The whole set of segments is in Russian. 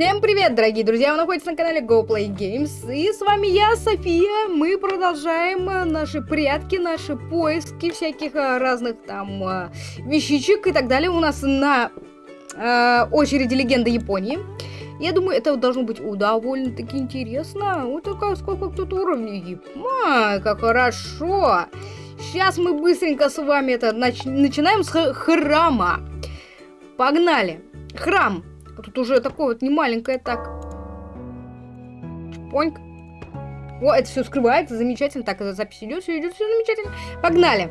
Всем привет, дорогие друзья! Вы находитесь на канале GoPlayGames. И с вами я, София. Мы продолжаем э, наши прятки, наши поиски всяких э, разных там э, вещичек и так далее. У нас на э, очереди легенда Японии. Я думаю, это должно быть довольно-таки интересно. Вот такая, сколько тут уровней. Ай, как хорошо! Сейчас мы быстренько с вами это нач начинаем с храма. Погнали! Храм Тут уже такое вот не маленькое так. Чпоньк. О, это все скрывается, замечательно. Так, это запись идет, все идет, все замечательно. Погнали.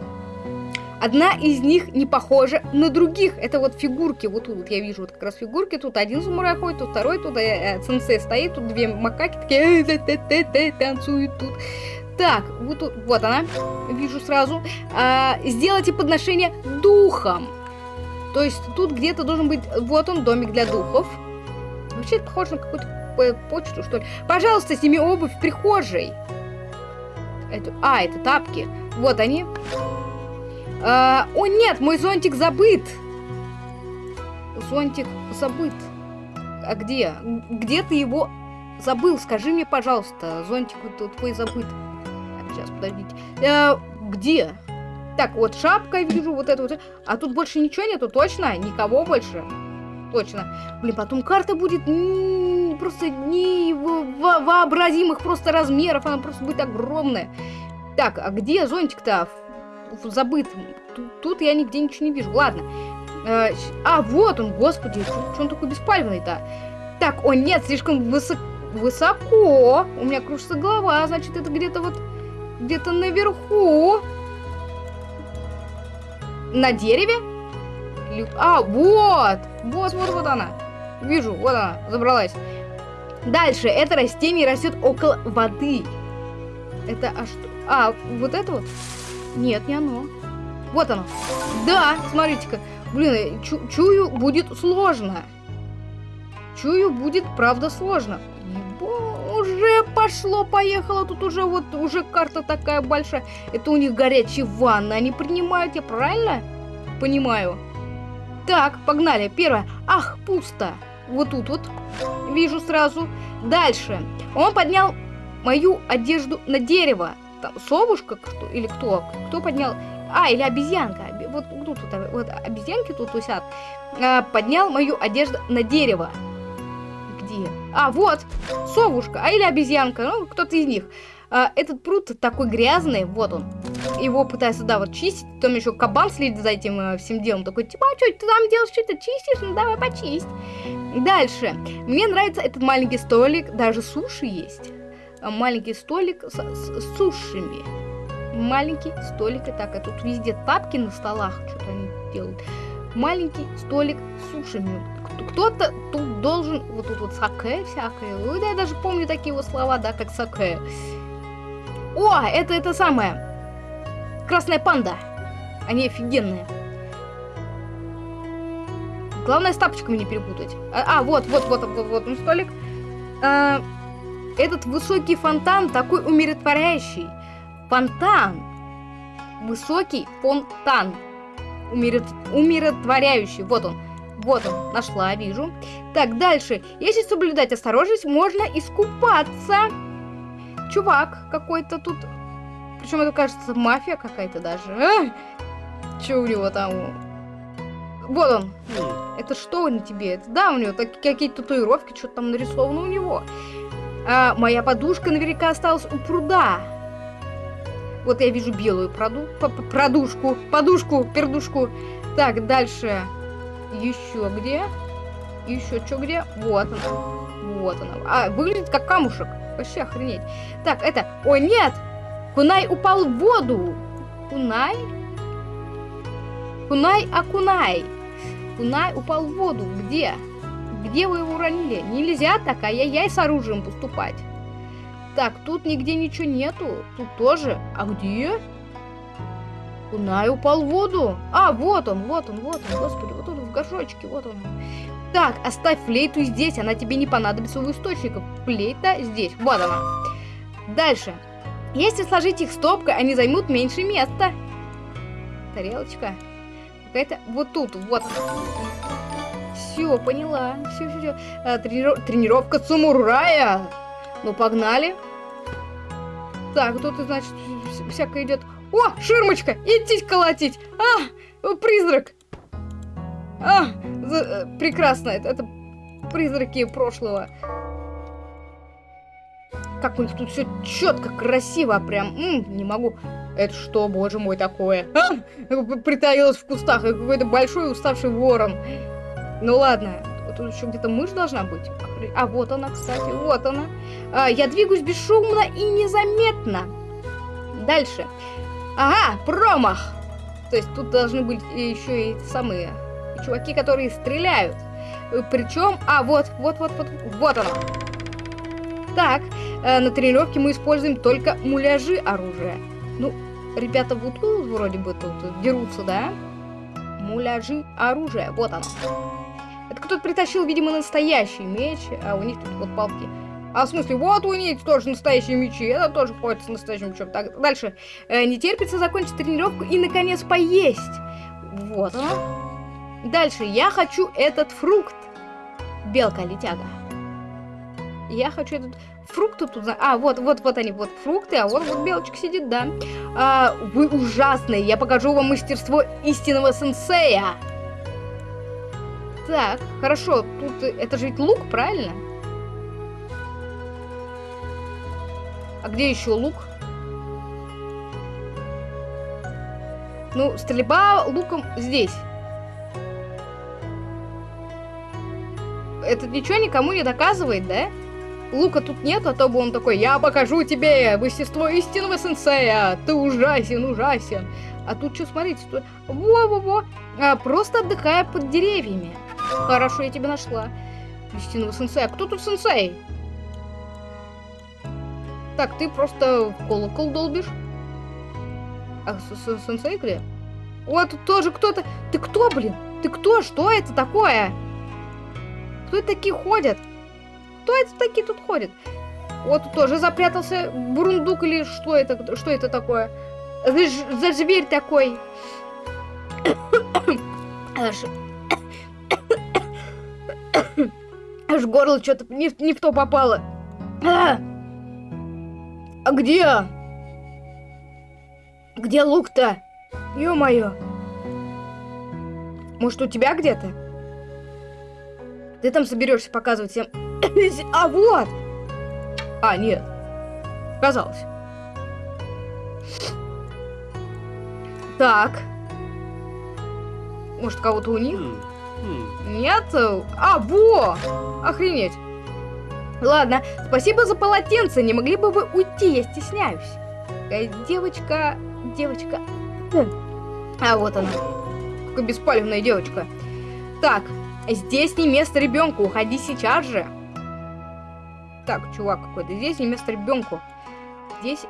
Одна из них не похожа на других. Это вот фигурки. Вот тут вот я вижу вот как раз фигурки. Тут один самурай ходит, тут второй, тут э, э, сенсей стоит, тут две макаки такие э, танцуют тут. Так, вот, вот она, вижу сразу. А, сделайте подношение духом. То есть тут где-то должен быть... Вот он, домик для духов. Вообще это похоже на какую-то почту, что ли. Пожалуйста, сними обувь в прихожей. Это... А, это тапки. Вот они. А, о, нет, мой зонтик забыт. Зонтик забыт. А где? Где ты его забыл? Скажи мне, пожалуйста. Зонтик твой забыт. Так, сейчас, подождите. А, где? Так, вот шапка вижу, вот это вот. А тут больше ничего нету, точно? Никого больше? Точно. Блин, потом карта будет просто невообразимых просто размеров. Она просто будет огромная. Так, а где зонтик-то? Забыт. Тут, я нигде ничего не вижу. Ладно. Э, а, вот он, господи. Что он такой беспальный-то? Так, о нет, слишком высоко. Высоко. У меня кружится голова, значит, это где-то вот... Где-то наверху. На дереве? А, вот! Вот, вот, вот она. Вижу, вот она, забралась. Дальше, это растение растет около воды. Это, а что? А, вот это вот? Нет, не оно. Вот оно. Да, смотрите-ка. Блин, чу чую, будет сложно. Чую, будет, правда, сложно. Уже пошло-поехало. Тут уже вот, уже карта такая большая. Это у них горячие ванны. Они принимают, я правильно понимаю? Так, погнали. Первое. Ах, пусто. Вот тут вот. Вижу сразу. Дальше. Он поднял мою одежду на дерево. Там совушка кто, или кто? Кто поднял? А, или обезьянка. Вот тут вот, вот обезьянки тут висят. А, поднял мою одежду на дерево где? А, вот, совушка, а или обезьянка, ну, кто-то из них. А, этот пруд такой грязный, вот он. Его пытаются, да, вот чистить. Там еще кабан следит за этим э, всем делом. Такой, типа, а что ты там делаешь, что-то чистишь? Ну, давай почисть. Дальше. Мне нравится этот маленький столик. Даже суши есть. А, маленький столик с, с, с сушами. Маленький столик. И так, а тут везде тапки на столах. Что-то они делают. Маленький столик с сушами кто-то тут должен... Вот тут вот саке всякое. Ну, я даже помню такие вот слова, да, как саке. О, это это самое. Красная панда. Они офигенные. Главное с тапочками не перепутать. А, а вот, вот, вот, вот, вот он столик. А, этот высокий фонтан такой умиротворяющий. Фонтан. Высокий фонтан. Умирот... Умиротворяющий. Вот он. Вот он, нашла, вижу. Так, дальше. Если соблюдать осторожность, можно искупаться. Чувак какой-то тут. Причем это кажется мафия какая-то даже. А? Че у него там? Вот он. Это что на тебе? Это, да, у него какие-то татуировки, что-то там нарисовано у него. А, моя подушка наверняка осталась у пруда. Вот я вижу белую проду, продушку, подушку, пердушку. Так, дальше. Еще где? Еще что где? Вот она. Вот она. А, выглядит как камушек. Вообще охренеть. Так, это... Ой, нет! Кунай упал в воду. Кунай? Кунай Акунай. Кунай упал в воду. Где? Где вы его уронили? Нельзя так, ай-яй-яй с оружием поступать. Так, тут нигде ничего нету. Тут тоже. А где? Кунай упал в воду. А, вот он, вот он, вот он, господи, вот в горшочке, вот он. Так, оставь флейту здесь, она тебе не понадобится у источников. Флейта здесь, вот она. Дальше. Если сложить их стопкой, они займут меньше места. Тарелочка. Какая-то вот тут, вот. Все, поняла. Все, все, все. А, трениров... Тренировка самурая. Ну, погнали. Так, тут, значит, всякое идет. О, ширмочка! Идти колотить! А, призрак! А, за, э, прекрасно, это, это призраки прошлого. Как у них тут все четко, красиво, прям, м -м, не могу. Это что, боже мой, такое? А? Притаилась в кустах, какой-то большой уставший ворон. Ну ладно, тут еще где-то мышь должна быть. А вот она, кстати, вот она. А, я двигаюсь бесшумно и незаметно. Дальше. Ага, промах. То есть тут должны быть еще и самые чуваки, которые стреляют. Причем, а вот, вот, вот, вот, вот оно. Так, э, на тренировке мы используем только муляжи оружия. Ну, ребята вот тут вроде бы тут дерутся, да? Муляжи оружия, вот оно. Это кто-то притащил, видимо, настоящий меч, а у них тут вот палки. А в смысле, вот у них тоже настоящие мечи, это тоже ходит с настоящим мечом. Так, дальше. Э, не терпится закончить тренировку и, наконец, поесть. Вот оно. Дальше. Я хочу этот фрукт. Белка-летяга. Я хочу этот фрукт тут... А, вот, вот, вот они, вот фрукты, а вот, вот белочка сидит, да. А, вы ужасные. Я покажу вам мастерство истинного сенсея. Так, хорошо. Тут... Это же ведь лук, правильно? А где еще лук? Ну, стрельба луком здесь. Это ничего никому не доказывает, да? Лука тут нет, а то бы он такой, я покажу тебе мастерство истинного сенсея, ты ужасен, ужасен. А тут что, смотрите, тут... во-во-во, а, просто отдыхая под деревьями. Хорошо, я тебя нашла. Истинного сенсея. Кто тут сенсей? Так, ты просто колокол долбишь. А сенсей где? Вот тоже кто-то... Ты кто, блин? Ты кто? Что это такое? Кто это такие ходят? Кто это такие тут ходят? Вот тоже запрятался бурундук или что это, что это такое? За, за зверь такой. Аж, аж горло что-то не, не в то попало. А, а где? Где лук-то? Ё-моё. Может, у тебя где-то? Ты там соберешься показывать всем... а вот! А, нет. Казалось. Так. Может, кого-то у них? Нет? А, во! Охренеть. Ладно, спасибо за полотенце. Не могли бы вы уйти? Я стесняюсь. Э, девочка... Девочка... А, вот она. Какая беспалевная девочка. Так, Здесь не место ребенку, уходи сейчас же. Так, чувак какой-то, здесь не место ребенку. Здесь...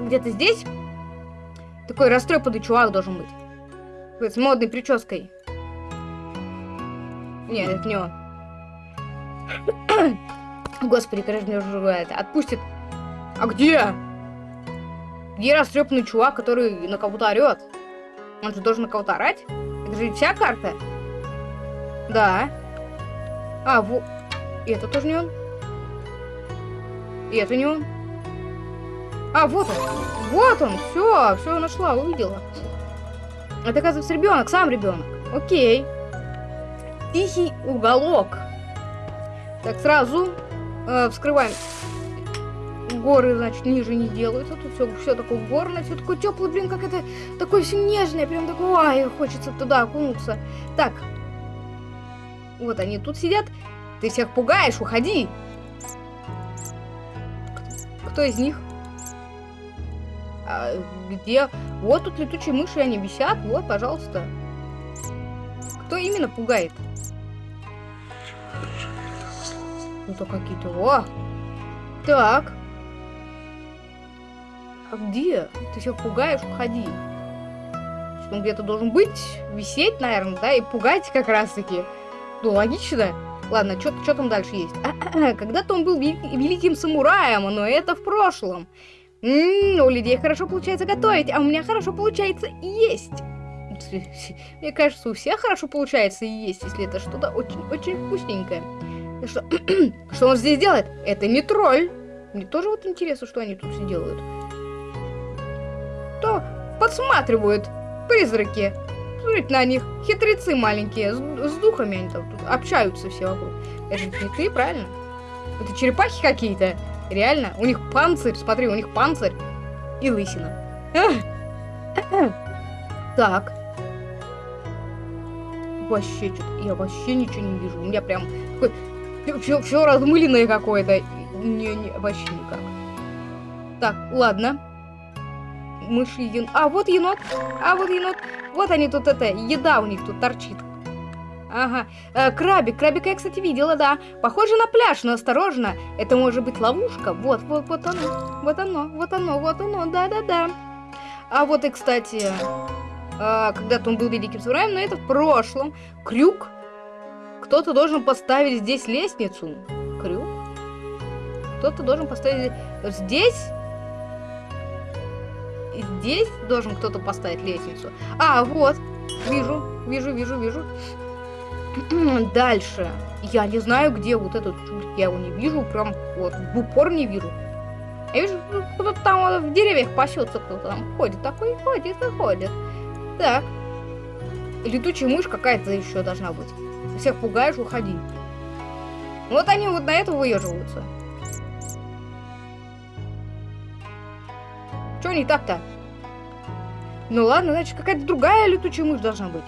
Где-то здесь? Такой растрепанный чувак должен быть. С модной прической. Нет, это не он. Господи, конечно, уже это отпустит. А где? Где растрепанный чувак, который на кого-то орет? Он же должен на кого-то орать? Это же вся карта? Да. А, вот. Это тоже не он. И это не он. А, вот он. Вот он. Все, все нашла, увидела. Это, оказывается, ребенок, сам ребенок. Окей. Тихий уголок. Так, сразу э, вскрываем. Горы, значит, ниже не делаются. Тут все, все такое горное, все такое теплое, блин, как это такое все нежное. Прям такое, ай, хочется туда окунуться. Так, вот они тут сидят. Ты всех пугаешь, уходи. Кто из них? А, где? Вот тут летучие мыши, они висят. Вот, пожалуйста. Кто именно пугает? Ну то какие-то. О! Так. А где? Ты всех пугаешь, уходи. Он где-то должен быть, висеть, наверное, да, и пугать как раз-таки. Ну, логично. Ладно, что там дальше есть? Когда-то он был вели великим самураем, но это в прошлом. М -м, у людей хорошо получается готовить, а у меня хорошо получается есть. Мне кажется, у всех хорошо получается есть, если это что-то очень-очень вкусненькое. Что, что он здесь делает? Это не тролль. Мне тоже вот интересно, что они тут все делают. То подсматривают призраки. Смотрите на них. Хитрецы маленькие. С, с духами они там тут общаются все вокруг. Это же не ты, правильно? Это черепахи какие-то. Реально. У них панцирь. Смотри, у них панцирь и лысина. Так. Вообще что-то. Я вообще ничего не вижу. У меня прям все, все размыленное какое-то. Не, не, вообще никак. Так, ладно. Мыши, ен... А, вот енот. А, вот енот. Вот они тут, это, еда у них тут торчит. Ага. Э, крабик. Крабика я, кстати, видела, да. Похоже на пляж, но осторожно. Это может быть ловушка. Вот, вот, вот оно. Вот оно, вот оно, вот оно. Да-да-да. А вот и, кстати, э, когда-то он был великим самураем, но это в прошлом. Крюк. Кто-то должен поставить здесь лестницу. Крюк. Кто-то должен поставить здесь. Здесь должен кто-то поставить лестницу. А, вот. Вижу, вижу, вижу, вижу. Дальше. Я не знаю, где вот этот чудик. Я его не вижу. Прям вот в упор не вижу. Я вижу, кто-то там в деревьях пасется, кто-то там ходит. Такой ходит и ходит. Так. Летучая мышь какая-то еще должна быть. Всех пугаешь, уходи. Вот они вот на это выеживаются. Чё не так-то? Ну ладно, значит, какая-то другая летучая мышь должна быть.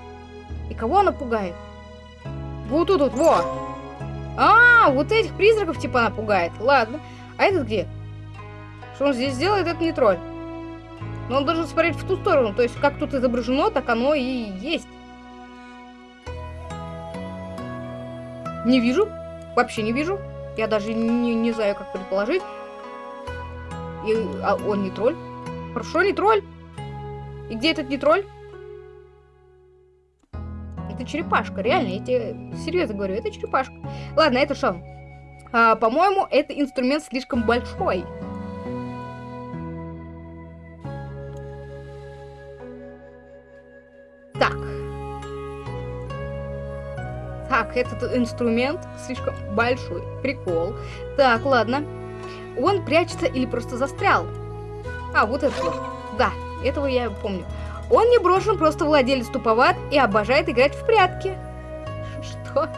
И кого она пугает? Вот тут вот, во! А, вот этих призраков типа она пугает. Ладно. А этот где? Что он здесь делает, это не тролль. Но он должен смотреть в ту сторону. То есть, как тут изображено, так оно и есть. Не вижу. Вообще не вижу. Я даже не, не знаю, как предположить. И, а он не тролль. Хорошо, не тролль. И где этот не? Это черепашка, реально, я тебе серьезно говорю, это черепашка. Ладно, это что? А, По-моему, это инструмент слишком большой. Так. Так, этот инструмент слишком большой. Прикол. Так, ладно. Он прячется или просто застрял? А, вот это вот. Да, этого я помню. Он не брошен, просто владелец туповат и обожает играть в прятки. Что?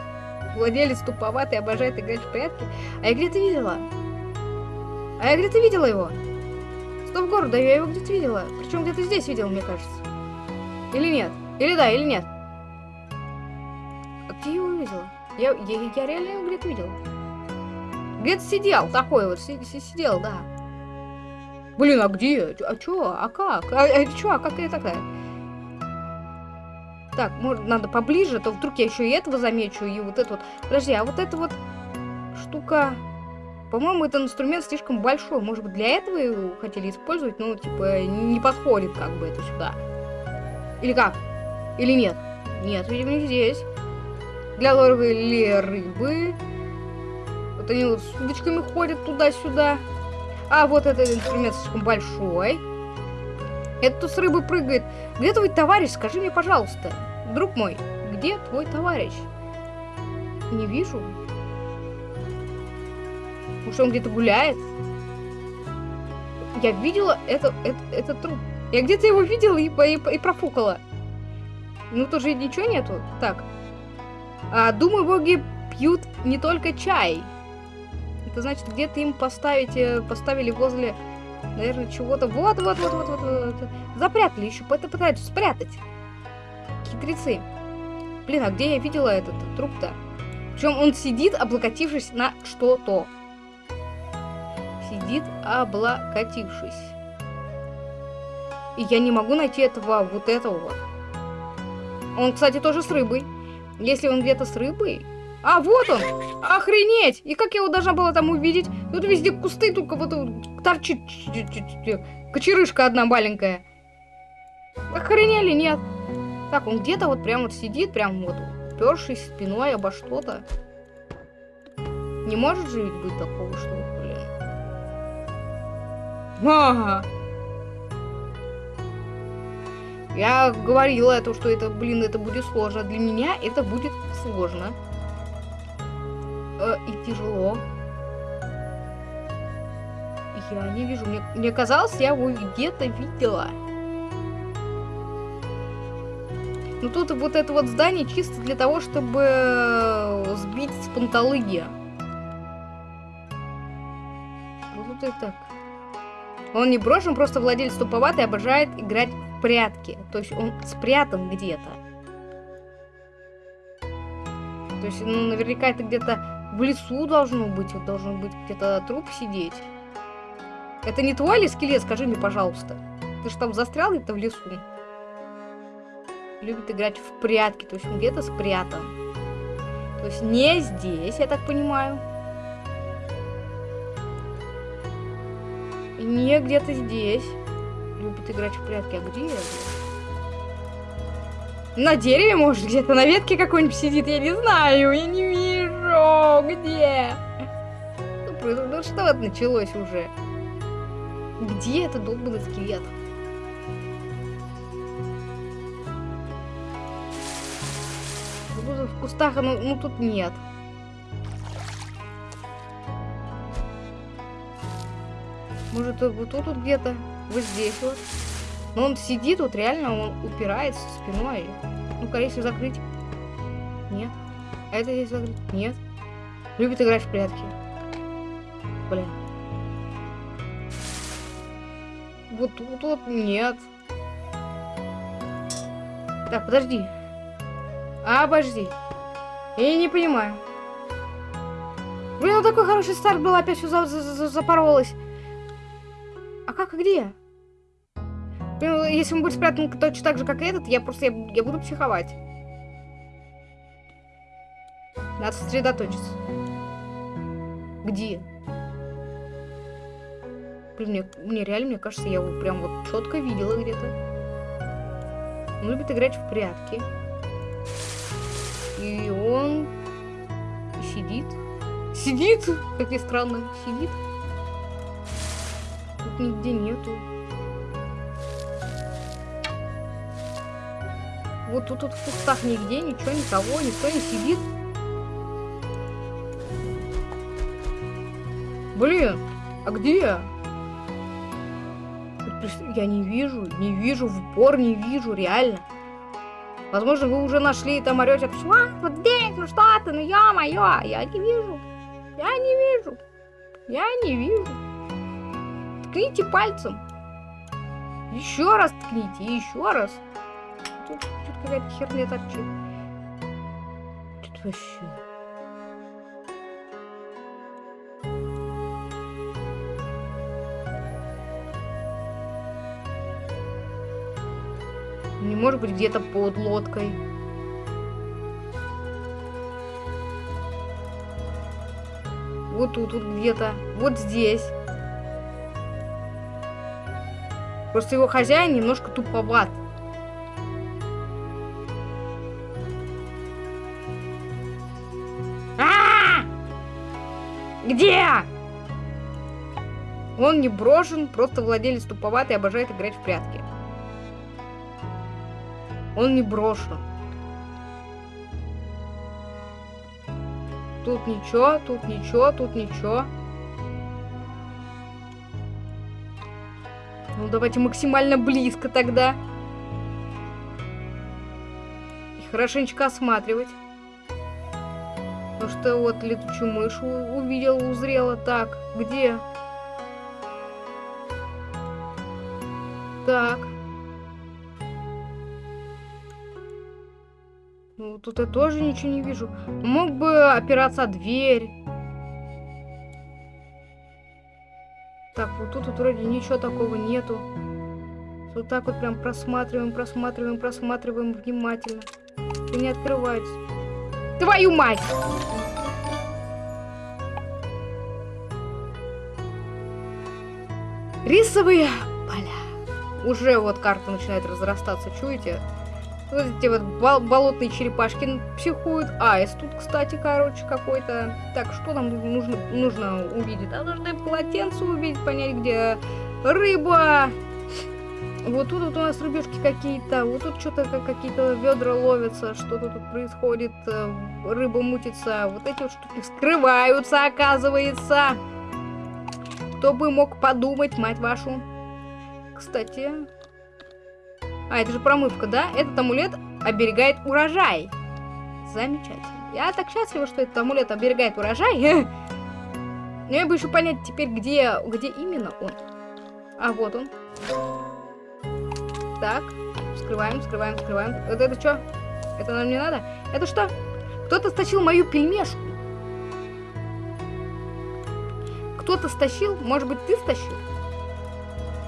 Владелец туповат и обожает играть в прятки? А я где-то видела. А я где-то видела его. Стоп города, я его где-то видела. Причем где-то здесь видела, мне кажется. Или нет? Или да, или нет? А где его видела? Я, я, я реально его где-то видела. Где-то сидел, такой вот, сидел, да. Блин, а где? А чё? А как? А, а чё? А как я такая? Так, может, надо поближе, то вдруг я еще и этого замечу, и вот это вот. Подожди, а вот эта вот штука... По-моему, этот инструмент слишком большой. Может быть, для этого его хотели использовать, но, типа, не подходит как бы это сюда. Или как? Или нет? Нет, видимо, не здесь. Для лорвы или рыбы. Вот они вот с удочками ходят туда-сюда. А вот этот инструмент слишком большой. Это с рыбы прыгает. Где твой товарищ? Скажи мне, пожалуйста. Друг мой, где твой товарищ? Не вижу. Может, он где-то гуляет? Я видела это, это, этот труп. Я где-то его видела и, и, и профукала. Ну, тоже ничего нету. Так. А, думаю, боги пьют не только чай. Это значит, где-то им поставить, э, поставили возле, наверное, чего-то. Вот, вот, вот, вот, вот, вот. Запрятали еще, это пытаются спрятать. Хитрецы. Блин, а где я видела этот труп-то? Причем он сидит, облокотившись на что-то. Сидит, облокотившись. И я не могу найти этого, вот этого вот. Он, кстати, тоже с рыбой. Если он где-то с рыбой, а, вот он! Охренеть! И как я его должна была там увидеть? Тут везде кусты, только вот торчит кочерышка одна маленькая. Охренели, нет? Так, он где-то вот прям вот сидит, прям вот упершись спиной обо что-то. Не может же ведь быть такого, что, блин. Ага. Я говорила, то, что это, блин, это будет сложно. Для меня это будет сложно. Э, и тяжело. Я не вижу. Мне, мне казалось, я его где-то видела. Ну тут вот это вот здание чисто для того, чтобы сбить с панталыги. Вот это так. Он не брошен, просто владелец туповатый, обожает играть в прятки. То есть он спрятан где-то. То есть, ну, наверняка это где-то в лесу должно быть. Вот должен быть где-то труп сидеть. Это не твой ли скелет, скажи мне, пожалуйста. Ты же там застрял где-то в лесу. Любит играть в прятки, то есть он где-то спрятан. То есть не здесь, я так понимаю. И не где-то здесь. Любит играть в прятки. А где я? На дереве, может, где-то на ветке какой-нибудь сидит, я не знаю, я не вижу, где. Ну, ну что вот началось уже? Где этот долбанный скелет? В кустах, ну, ну тут нет. Может, вот тут вот где-то, вот здесь вот. Но он сидит, вот реально он упирается спиной. Ну-ка, если закрыть. Нет. А это здесь закрыть? Нет. Любит играть в прятки. Блин. Вот тут вот нет. Так, подожди. А, подожди. Я не понимаю. Блин, ну такой хороший старт был, опять все за за за запоролось. А как и где? Блин, если он будет спрятан точно так же, как и этот, я просто, я, я буду психовать. Надо сосредоточиться. Где? Блин, мне, мне реально, мне кажется, я его прям вот четко видела где-то. Он любит играть в прятки. И он сидит. Сидит? Как ни странно, сидит. Тут нигде нету. Вот тут, тут в кустах нигде, ничего, никого, никто не сидит. Блин, а где? Я не вижу, не вижу, в упор не вижу, реально. Возможно, вы уже нашли и там орете? Вот здесь, ну что ты, ну ё-моё, я не вижу. Я не вижу. Я не вижу. Ткните пальцем. Еще раз ткните, еще раз. Тут, тут какая-то херня торчит. Тут вообще... может быть где-то под лодкой. Вот тут, вот где-то. Вот здесь. Просто его хозяин немножко туповат. А, -а, -а! Где? Он не брошен, просто владелец туповатый обожает играть в прятки. Он не брошен. Тут ничего, тут ничего, тут ничего. Ну, давайте максимально близко тогда. И хорошенечко осматривать. Потому что вот летучую мышь увидела, узрела. Так, где? Так. Ну, тут я тоже ничего не вижу. Мог бы опираться о дверь. Так, вот тут вот вроде ничего такого нету. Вот так вот прям просматриваем, просматриваем, просматриваем внимательно. И не открывается. Твою мать! Рисовые поля. Уже вот карта начинает разрастаться, чуете? Вот эти вот бол болотные черепашки психуют. Аист тут, кстати, короче, какой-то. Так, что нам нужно, нужно увидеть? А нужно полотенце увидеть, понять, где рыба. Вот тут вот у нас рыбешки какие-то, вот тут что-то какие-то ведра ловятся, что-то тут происходит, э, рыба мутится, вот эти вот штуки вскрываются, оказывается. Кто бы мог подумать, мать вашу. Кстати... А, это же промывка, да? Этот амулет оберегает урожай. Замечательно. Я так счастлива, что этот амулет оберегает урожай. Но я бы еще понять теперь, где, где именно он. А, вот он. Так, скрываем, скрываем, скрываем. Это, это что? Это нам не надо? Это что? Кто-то стащил мою пельмешку. Кто-то стащил? Может быть, ты стащил?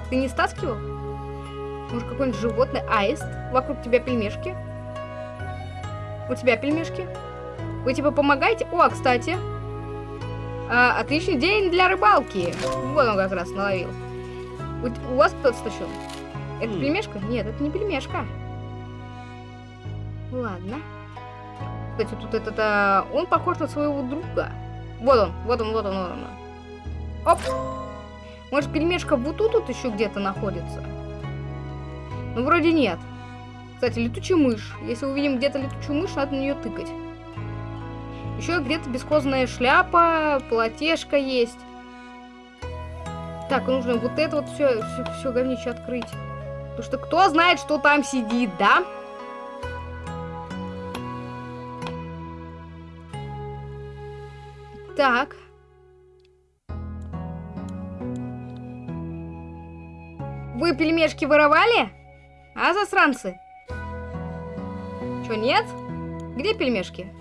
Ты не стаскивал? Может, какое-нибудь животное? Аист? Вокруг тебя пельмешки? У тебя пельмешки? Вы типа помогаете? О, кстати. А, отличный день для рыбалки. Вот он как раз наловил. У, у вас кто-то стащил? Это пельмешка? Нет, это не пельмешка. Ладно. Кстати, тут этот... А, он похож на своего друга. Вот он, вот он, вот он, вот он. Оп! Может, пельмешка вот тут, тут еще где-то находится? Ну, вроде нет. Кстати, летучая мышь. Если увидим где-то летучую мышь, надо на нее тыкать. Еще где-то бесхозная шляпа, платежка есть. Так, нужно вот это вот все, все, все говнище открыть. Потому что кто знает, что там сидит, да? Так. Вы пельмешки воровали? А, засранцы? Чё, нет? Где пельмешки?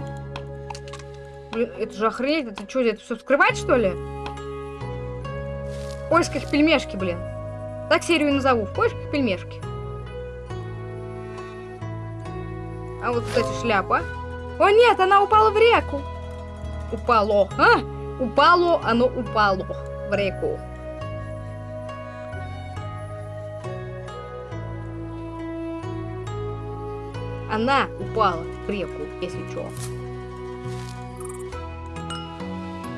Блин, это же охренеть, это что, это все скрывать, что ли? В поисках пельмешки, блин. Так серию назову, в поисках пельмешки. А вот, кстати, шляпа. О, нет, она упала в реку. Упало, а? Упало, оно упало в реку. Она упала в реку, если что.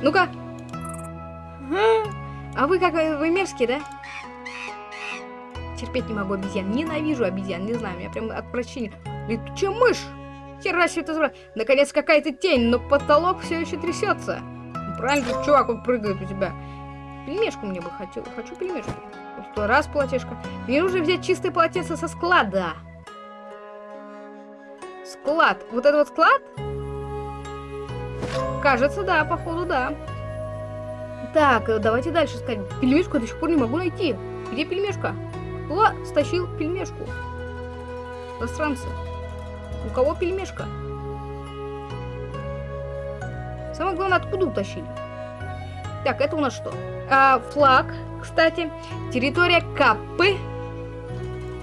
Ну-ка. А вы как, вы мерзкие, да? Терпеть не могу обезьян. Ненавижу обезьян, не знаю, меня прям отвращение. Летучая мышь! Хера себе это забрать. Наконец какая-то тень, но потолок все еще трясется. Правильно, чувак, он прыгает у тебя. Пельмешку мне бы хотел. Хочу пельмешку. Просто раз полотешко. Мне нужно взять чистое полотенце со склада. Склад. Вот это вот склад? Кажется, да, походу, да. Так, давайте дальше искать. Пельмешку я до сих пор не могу найти. Где пельмешка? Кто стащил пельмешку? Иностранцы. У кого пельмешка? Самое главное, откуда утащили? Так, это у нас что? А, флаг, кстати. Территория Капы.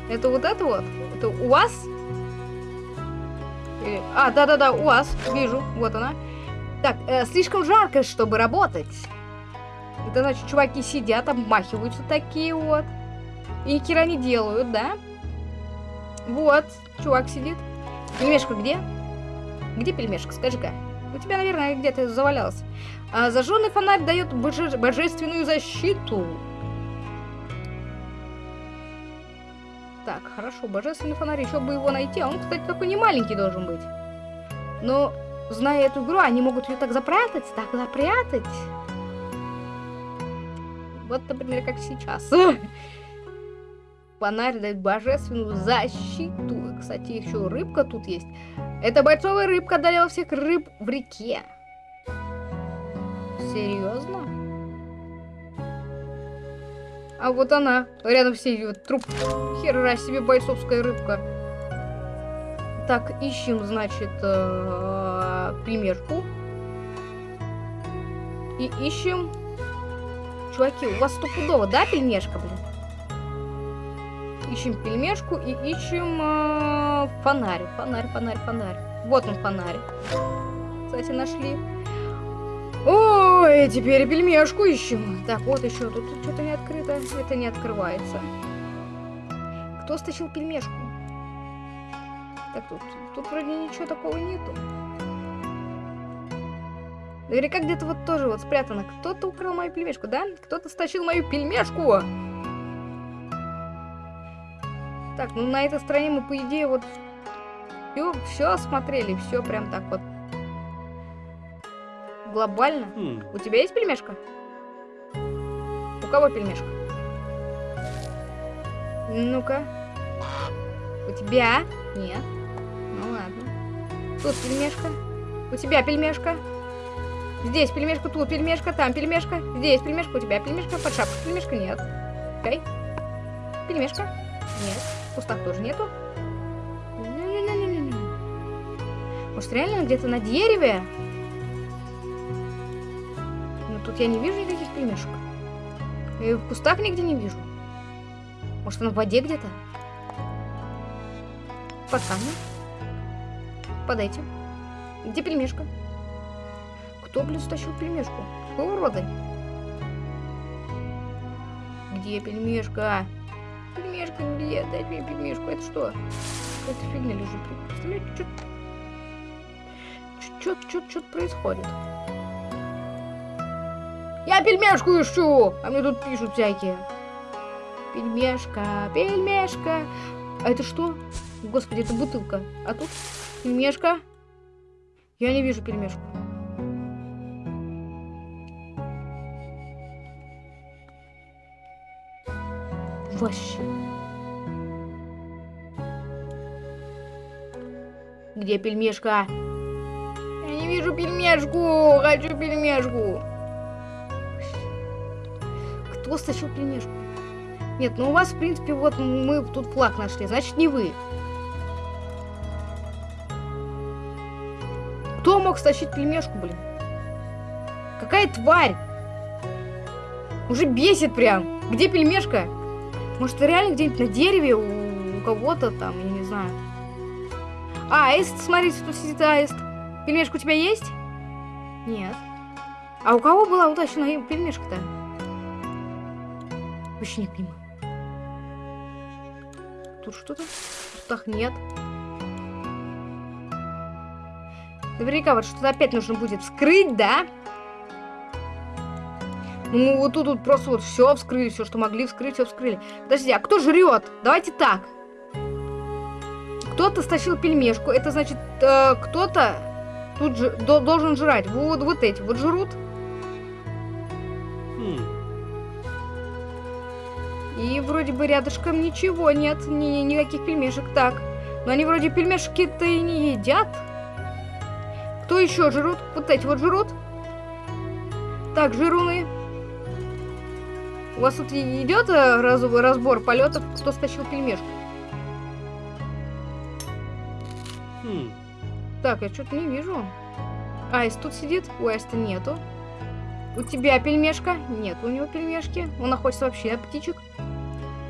Это вот это вот? Это у вас? Или... А, да-да-да, у вас. Вижу. Вот она. Так, э, слишком жарко, чтобы работать. Это значит, чуваки сидят, обмахиваются такие вот. И ни не делают, да? Вот, чувак сидит. Пельмешка где? Где пельмешка, скажи-ка? У тебя, наверное, где-то завалялась. А зажженный фонарь дает боже божественную защиту. Так, хорошо, божественный фонарь, еще бы его найти. А он, кстати, такой не маленький должен быть. Но, зная эту игру, они могут ее так запрятать, так запрятать. Вот, например, как сейчас. Фонарь дает божественную защиту. Кстати, еще рыбка тут есть. Эта бойцовая рыбка одолела всех рыб в реке. Серьезно? А вот она, рядом с ней труп. Хера себе бойцовская рыбка. Так, ищем, значит, э, примерку. И ищем... Чуваки, у вас стопудово, да, пельмешка, блин? Ищем пельмешку и ищем э, фонарь. Фонарь, фонарь, фонарь. Вот он, фонарь. Кстати, нашли. Ой, теперь пельмешку ищем. Так, вот еще. Тут что-то не открыто. Это не открывается. Кто стащил пельмешку? Так, тут, тут вроде ничего такого нету. Наверняка где-то вот тоже вот спрятано. Кто-то украл мою пельмешку, да? Кто-то стащил мою пельмешку! Так, ну на этой стороне мы, по идее, вот все, все осмотрели, все прям так вот. Глобально. Хм. У тебя есть пельмешка? У кого пельмешка? Ну-ка. У тебя? Нет. Ну ладно. Тут пельмешка. У тебя пельмешка. Здесь пельмешка, тут пельмешка, там пельмешка. Здесь пельмешка, у тебя пельмешка. Под шапкой пельмешка нет. Окей. Пельмешка? Нет. В кустах тоже нету. Не-не-не-не-не. Может, реально где-то на дереве? Тут я не вижу никаких пельмешек. И в кустах нигде не вижу. Может, она в воде где-то? Под камнем? Под этим? Где пельмешка? Кто, блин, стащил пельмешку? Какого рода? Где пельмешка? Пельмешка где? Дайте мне пельмешку. Это что? Какая-то фигня лежит. Представляете, что... Что-то что происходит. Я пельмешку ищу! А мне тут пишут всякие. Пельмешка, пельмешка. А это что? Господи, это бутылка. А тут пельмешка. Я не вижу пельмешку. Вообще. Где пельмешка? Я не вижу пельмешку. Хочу пельмешку. Кто стащил пельмешку? Нет, ну у вас, в принципе, вот мы тут флаг нашли. Значит, не вы. Кто мог стащить пельмешку, блин? Какая тварь? Уже бесит прям. Где пельмешка? Может, реально где-нибудь на дереве у, у кого-то там, я не знаю. А, аист, смотрите, тут сидит аист. Пельмешка у тебя есть? Нет. А у кого была утащена пельмешка-то? Не понимаю. Тут что-то? В кустах нет. Наверняка вот что-то опять нужно будет вскрыть, да? Ну, вот тут, тут просто вот все вскрыли, все, что могли вскрыть, все вскрыли. Подожди, а кто жрет? Давайте так. Кто-то стащил пельмешку, это значит, э, кто-то тут же до, должен жрать. Вот, вот эти вот жрут. И вроде бы рядышком ничего нет, ни, никаких пельмешек. Так, но они вроде пельмешки-то и не едят. Кто еще жрут? Вот эти вот жрут. Так, жируны. У вас тут идет э, разовый разбор полетов, кто стащил пельмешку? Хм. Так, я что-то не вижу. Аист тут сидит? У Аиста нету. У тебя пельмешка? Нет у него пельмешки. Он находится вообще на птичек.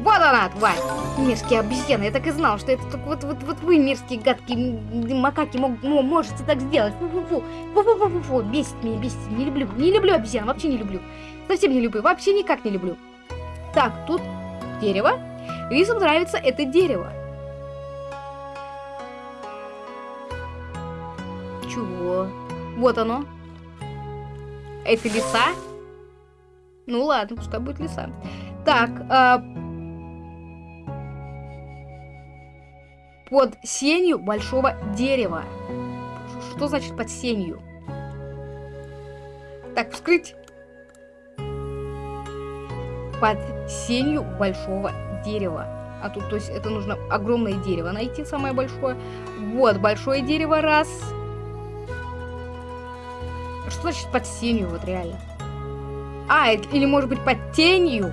Вот она, тварь! Мерзкие обезьяны, я так и знал, что это только вот, вот, вот вы, мерзкие гадкие макаки, мог, можете так сделать. Фу-фу-фу, фу-фу-фу-фу, бесит меня, бесит, не люблю, не люблю обезьян, вообще не люблю. Совсем не люблю, вообще никак не люблю. Так, тут дерево. Лисам нравится это дерево. Чего? Вот оно. Это лиса? Ну ладно, пускай будет лиса. Так, а... под сенью большого дерева. Что значит под сенью? Так, вскрыть. Под сенью большого дерева. А тут, то есть, это нужно огромное дерево найти, самое большое. Вот, большое дерево, раз. Что значит под сенью, вот реально? А, или может быть под тенью?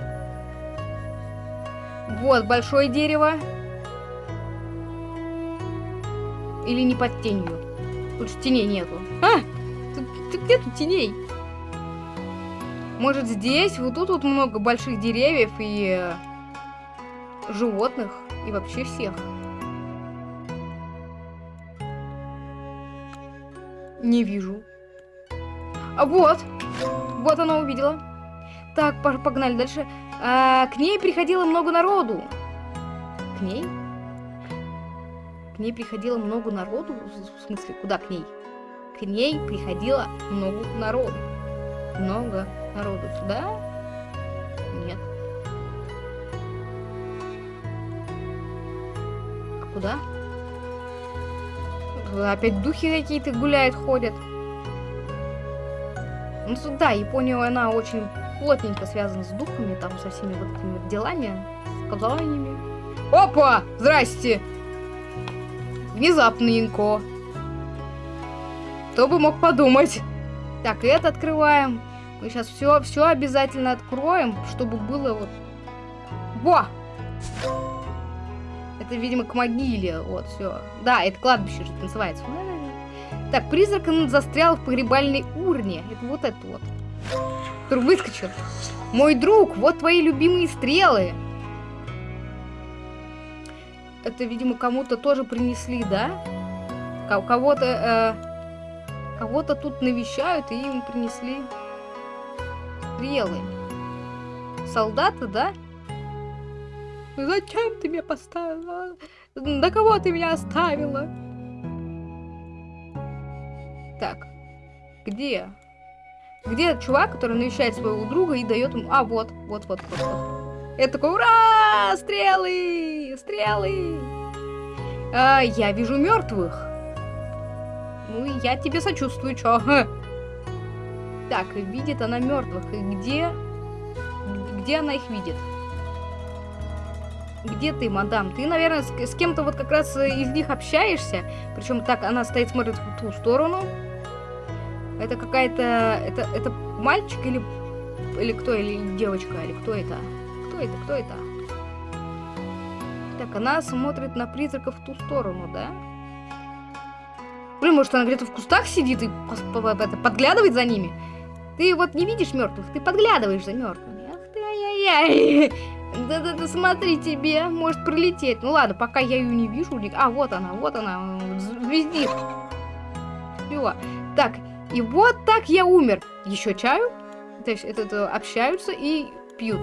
Вот, большое дерево. Или не под тенью? Тут же теней нету. А! Тут, тут нету теней. Может здесь? Вот тут вот много больших деревьев и э, животных. И вообще всех. Не вижу. А вот. Вот она увидела. Так, погнали дальше. А, к ней приходило много народу. К ней? Ней приходило много народу? В смысле, куда к ней? К ней приходило много народу. Много народу. Сюда? Нет. куда? Опять духи какие-то гуляют, ходят. Ну, да, Япония, она очень плотненько связана с духами, там, со всеми вот этими делами, с колдованиями. Опа! Здрасте! Внезапненько. Кто бы мог подумать? Так, это открываем. Мы сейчас все, все обязательно откроем, чтобы было вот... Во! Это, видимо, к могиле. Вот, все. Да, это кладбище же называется. Так, призрак застрял в погребальной урне. Это вот это вот. Который выскочил. Мой друг, вот твои любимые стрелы. Это, видимо, кому-то тоже принесли, да? Кого-то... Э, кого-то тут навещают, и им принесли стрелы. Солдаты, да? Зачем ты меня поставила? На кого ты меня оставила? Так, где? Где чувак, который навещает своего друга и дает ему... А, вот, вот, вот, вот, вот. Это такой, ура! Стрелы! Стрелы! А, я вижу мертвых. Ну, я тебе сочувствую, чё? Так, видит она мертвых. И где... Где она их видит? Где ты, мадам? Ты, наверное, с, с кем-то вот как раз из них общаешься. Причем так, она стоит, смотрит в ту сторону. Это какая-то... Это, это мальчик или... Или кто? Или девочка? Или кто это? Это? Кто это? Так, она смотрит на призраков в ту сторону, да? Блин, может она где-то в кустах сидит и подглядывает за ними? Ты вот не видишь мертвых, ты подглядываешь за мертвыми. Ах ты, ай-яй-яй. Да-да-да, смотри тебе, может прилететь. Ну ладно, пока я ее не вижу. А, вот она, вот она, звездит. Все. Так, и вот так я умер. Еще чаю? То есть это, это общаются и пьют.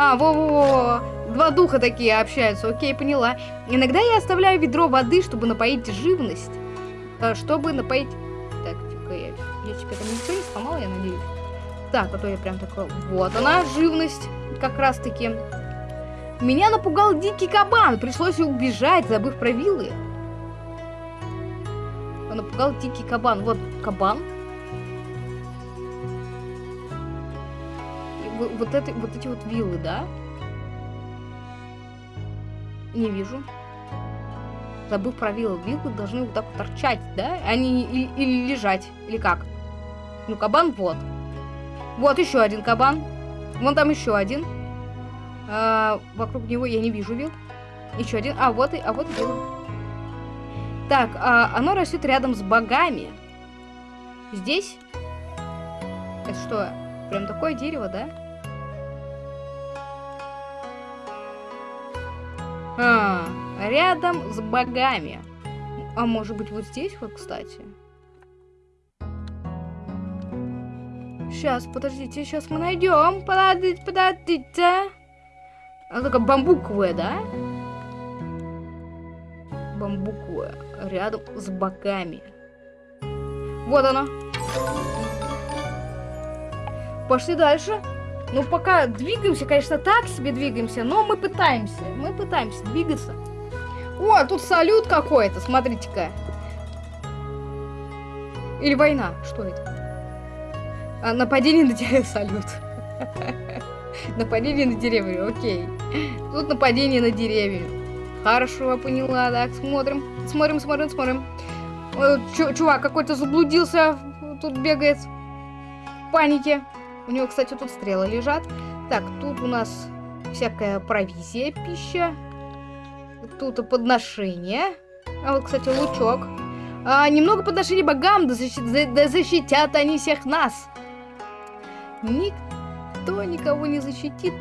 А, во-во-во, два духа такие общаются, окей, поняла. Иногда я оставляю ведро воды, чтобы напоить живность. Э, чтобы напоить... Так, тихо, я, я тебе там ничего не сломала, я надеюсь. Так, а то я прям такой... Вот она, живность, как раз-таки. Меня напугал дикий кабан, пришлось убежать, забыв про вилы напугал дикий кабан. Вот кабан. Вот, это, вот эти вот виллы, да? Не вижу. Забыв про виллы. Виллы должны вот так вот торчать, да? Они или, или лежать. Или как? Ну, кабан вот. Вот еще один кабан. Вон там еще один. А, вокруг него я не вижу вилл. Еще один. А вот и, а вот вилл. Так, а, оно растет рядом с богами. Здесь? Это что, прям такое дерево, да? Рядом с богами. А может быть вот здесь вот, кстати? Сейчас, подождите, сейчас мы найдем. Подождите, подождите. Она такая бамбуковая, да? Бамбуковая рядом с боками. Вот она. Пошли дальше. Ну, пока двигаемся, конечно, так себе двигаемся, но мы пытаемся. Мы пытаемся двигаться. О, тут салют какой-то, смотрите-ка. Или война, что это? А, нападение на деревья, салют. Нападение на деревья, окей. Тут нападение на деревья. Хорошо, поняла, так, смотрим. Смотрим, смотрим, смотрим. чувак какой-то заблудился, тут бегает в панике. У него, кстати, тут стрелы лежат. Так, тут у нас всякая провизия, пища. Тут подношение. А вот, кстати, лучок. А, немного подношений богам, да, защит, да защитят они всех нас. Никто никого не защитит.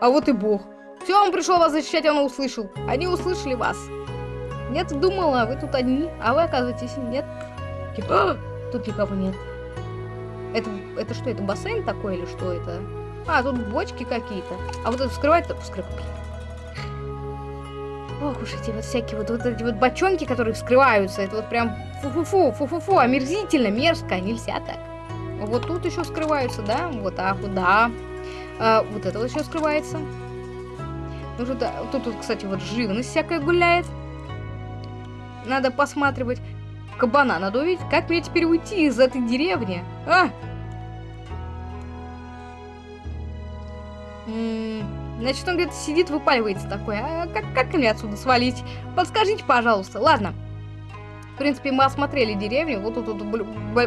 А вот и бог. Все, он пришел вас защищать, он услышал. Они услышали вас. Нет, думала, вы тут одни, а вы оказываетесь нет. Типа, тут никого нет. Это, это что, это бассейн такой или что это? А, тут бочки какие-то. А вот это вскрывать-то вскрывать. Ох уж эти вот всякие вот, вот эти вот бочонки, которые вскрываются. Это вот прям фу-фу-фу, фу-фу-фу, омерзительно, мерзко, нельзя так. Вот тут еще скрываются, да? Вот так вот, да. А, вот это вот еще скрывается. Ну, тут, тут, тут, кстати, вот живность всякая гуляет. Надо посматривать. Кабана надо увидеть. Как мне теперь уйти из этой деревни? А! М -м значит, он где-то сидит, выпаливается такой. А как, как мне отсюда свалить? Подскажите, пожалуйста. Ладно. В принципе, мы осмотрели деревню. Вот тут, тут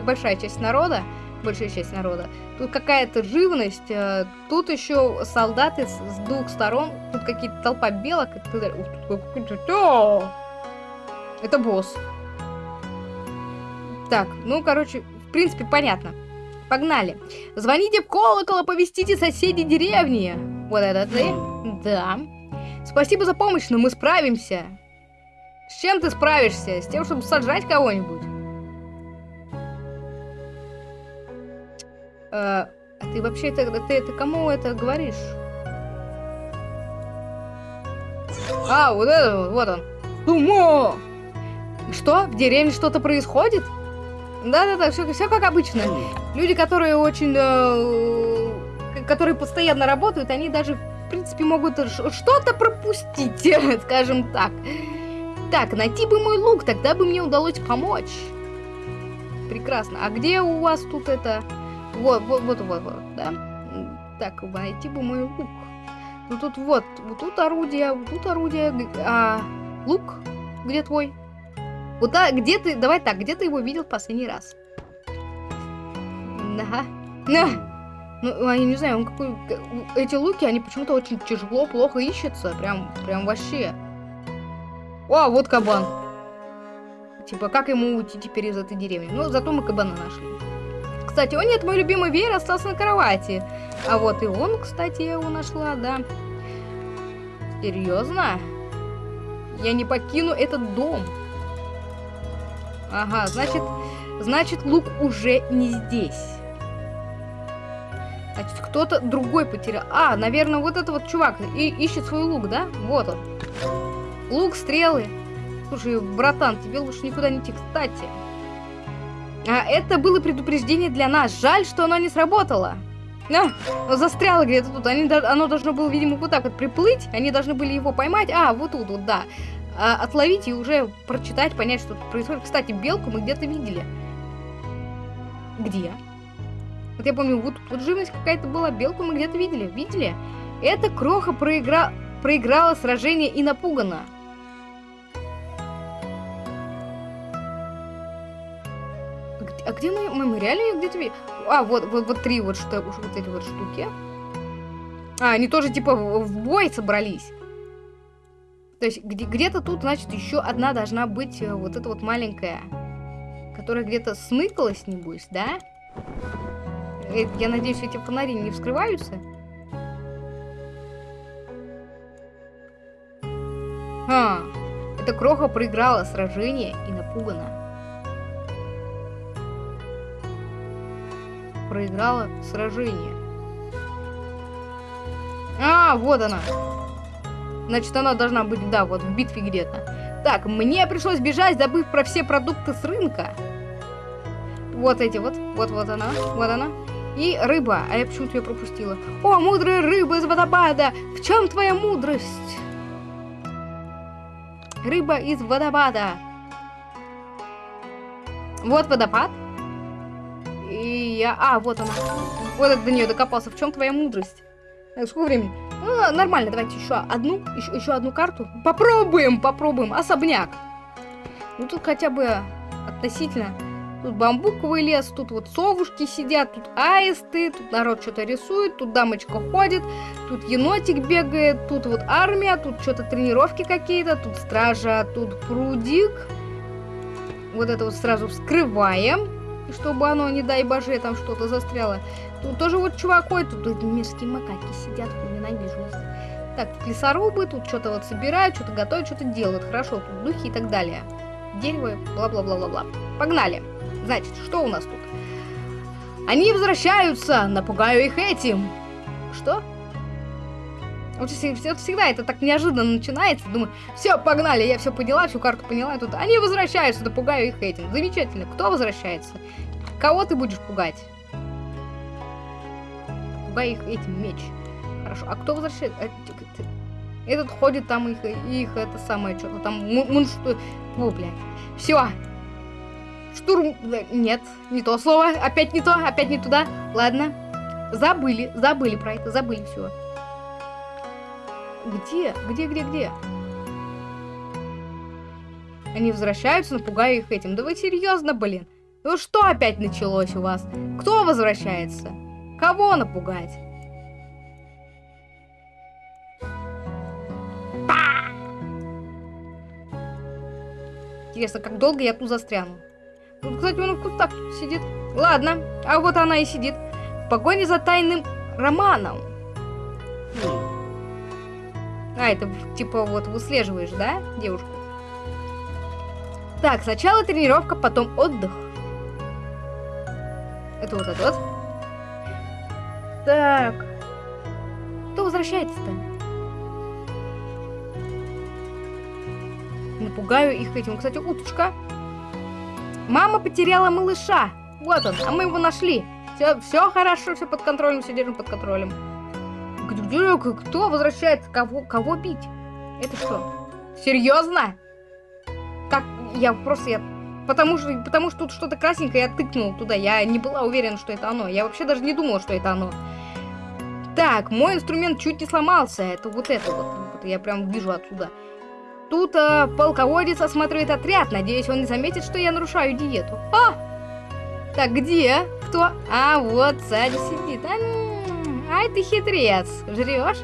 большая часть народа. Большая часть народа. Тут какая-то живность. Э, тут еще солдаты с, с двух сторон. Тут какие-то толпа белок. Это босс. Так, ну, короче, в принципе, понятно. Погнали. Звоните в колокол, оповестите соседей деревни. Вот это ты? Да. Спасибо за помощь, но мы справимся. С чем ты справишься? С тем, чтобы сожрать кого-нибудь? Э, а ты вообще это, ты это кому это говоришь? А, вот это, вот он. Тумо! Что? В деревне что-то происходит? Да-да-да, все, все как обычно. Люди, которые очень... Э, которые постоянно работают, они даже, в принципе, могут что-то пропустить, скажем так. Так, найти бы мой лук, тогда бы мне удалось помочь. Прекрасно. А где у вас тут это... Вот, вот, вот, вот, вот, да? Так, найти бы мой лук. Ну тут вот, вот тут орудие, вот тут орудие, а лук где твой? Куда, где ты, давай так, где ты его видел в последний раз? Ага. На. Ну, я не знаю, он какой... Эти луки, они почему-то очень тяжело, плохо ищутся. Прям, прям вообще. О, вот кабан. Типа, как ему уйти теперь из этой деревни? Ну, зато мы кабана нашли. Кстати, о нет, мой любимый веер остался на кровати. А вот и он, кстати, я его нашла, да. Серьезно? Я не покину этот дом. Ага, значит, значит лук уже не здесь. Значит, кто-то другой потерял. А, наверное, вот этот вот чувак и ищет свой лук, да? Вот он. Лук, стрелы. Слушай, братан, тебе лучше никуда не идти. Кстати, а это было предупреждение для нас. Жаль, что оно не сработало. А, застряло где-то тут. Они, оно должно было, видимо, вот так вот приплыть. Они должны были его поймать. А, вот тут вот, да а, отловить и уже прочитать, понять, что тут происходит. Кстати, белку мы где-то видели. Где? Вот я помню, вот тут живность какая-то была, белку мы где-то видели. Видели? Эта кроха проигра... проиграла сражение и напугана. А где мы, мы, мы реально ее где-то видели? А, вот, вот, вот три вот, что, вот эти вот штуки. А, они тоже типа в бой собрались. То есть где-то тут, значит, еще одна должна быть э, вот эта вот маленькая, которая где-то смыкалась, небось, да? Э, я надеюсь, эти фонари не вскрываются. А, эта кроха проиграла сражение и напугана. Проиграла сражение. А, вот она. Значит, она должна быть, да, вот в битве где-то. Так, мне пришлось бежать, забыв про все продукты с рынка. Вот эти вот, вот-вот она, вот она. И рыба, а я почему-то ее пропустила. О, мудрая рыба из водопада! В чем твоя мудрость? Рыба из водопада. Вот водопад. И я... А, вот она. Вот это до нее докопался. В чем твоя мудрость? Так, сколько времени? Ну, нормально, давайте еще одну, еще, еще одну карту. Попробуем, попробуем. Особняк. Ну, тут хотя бы относительно. Тут бамбуковый лес, тут вот совушки сидят, тут аисты, тут народ что-то рисует, тут дамочка ходит, тут енотик бегает, тут вот армия, тут что-то тренировки какие-то, тут стража, тут прудик. Вот это вот сразу вскрываем, чтобы оно, не дай боже, там что-то застряло. Тут тоже вот чувак тут эти мерзкие макаки сидят, ненавижу их. Так, лесорубы, тут что-то вот собирают, что-то готовят, что-то делают. Хорошо, тут духи и так далее. Дерево, бла-бла-бла-бла-бла. Погнали. Значит, что у нас тут? Они возвращаются, напугаю их этим. Что? Вот всегда это так неожиданно начинается. Думаю, все, погнали, я все поняла, всю карту поняла. Тут они возвращаются, напугаю их этим. Замечательно. Кто возвращается? Кого ты будешь пугать? Пугай их этим меч. Хорошо. А кто возвращает? А, Этот ходит там их, их это самое, что-то там, мун, что... О, блядь. Все. Штурм... Нет, не то слово. Опять не то, опять не туда. Ладно. Забыли, забыли про это, забыли все. Где? Где, где, где? Они возвращаются, напугаю их этим. Да вы серьезно, блин? Ну что опять началось у вас? Кто возвращается? Кого напугать? Интересно, как долго я тут застряну? Тут, кстати, он в кустах сидит. Ладно, а вот она и сидит. В погоне за тайным романом. А, это типа вот выслеживаешь, да, девушку? Так, сначала тренировка, потом отдых. Это вот это вот. Так. Кто возвращается-то? Напугаю их этим. Кстати, уточка. Мама потеряла малыша. Вот он, а мы его нашли. Все, все хорошо, все под контролем, все держим под контролем. Кто возвращается? Кого, кого бить? Это что? Серьезно? Как? Я просто, я потому что, потому что тут что-то красненькое я тыкнул туда. Я не была уверена, что это оно. Я вообще даже не думала, что это оно. Так, мой инструмент чуть не сломался. Это вот это вот я прям вижу отсюда. Тут э, полководец осматривает отряд. Надеюсь, он не заметит, что я нарушаю диету. А! Так, где? Кто? А, вот, сзади сидит. А, ай, ты хитрец. Жрешь?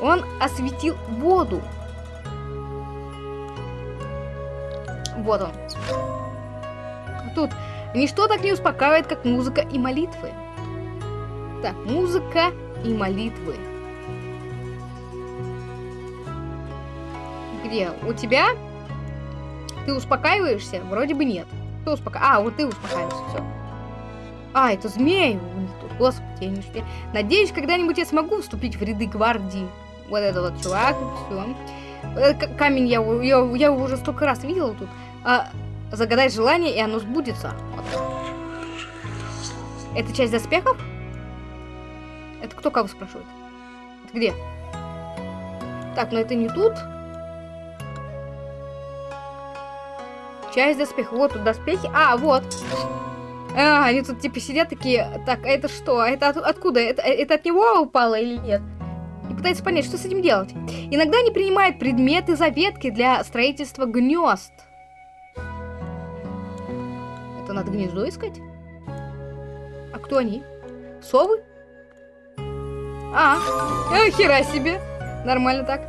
Он осветил воду. Вот он. Тут ничто так не успокаивает, как музыка и молитвы. Так, музыка и молитвы. Где? У тебя? Ты успокаиваешься? Вроде бы нет. Кто успокаивается? А, вот ты успокаиваешься, все. А, это змеи у них тут. Господи, я не успею. Надеюсь, когда-нибудь я смогу вступить в ряды гвардии. Вот это вот чувак, все. Камень я, я, я его уже столько раз видела тут. А, загадай желание, и оно сбудется. Это часть доспехов? Это кто кого спрашивает? Это где? Так, но это не тут. Часть доспехов. Вот тут доспехи. А, вот. А, они тут типа сидят такие. Так, а это что? А это от, откуда? Это, это от него упало или нет? И пытается понять, что с этим делать. Иногда они принимают предметы заветки для строительства гнезд. Это надо гнездо искать? А кто они? Совы? А, э, хера себе. Нормально так.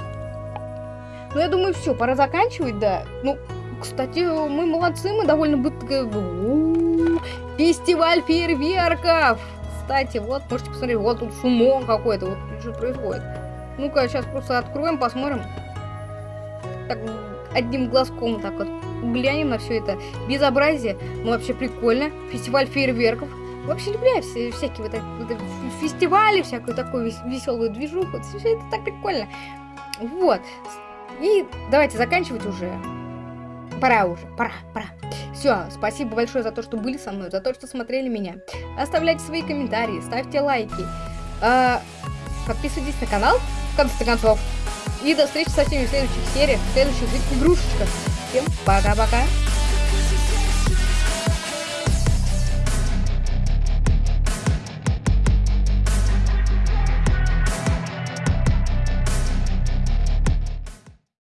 Ну, я думаю, все, пора заканчивать, да. Ну, кстати, мы молодцы, мы довольно быстро... Фестиваль фейерверков! Кстати, вот, можете посмотреть, вот тут шумок какой-то, вот что происходит. Ну-ка, сейчас просто откроем, посмотрим. Так, одним глазком так вот глянем на все это безобразие. Ну, вообще прикольно. Фестиваль фейерверков. Вообще люблю все, всякие вот, вот фестивали, всякую такую веселую движуху. Все это так прикольно. Вот. И давайте заканчивать уже. Пора уже, пора, пора. Все, спасибо большое за то, что были со мной, за то, что смотрели меня. Оставляйте свои комментарии, ставьте лайки. Э, подписывайтесь на канал, в конце концов. И до встречи со всеми в следующих сериях, в следующих игрушечках. Всем пока-пока.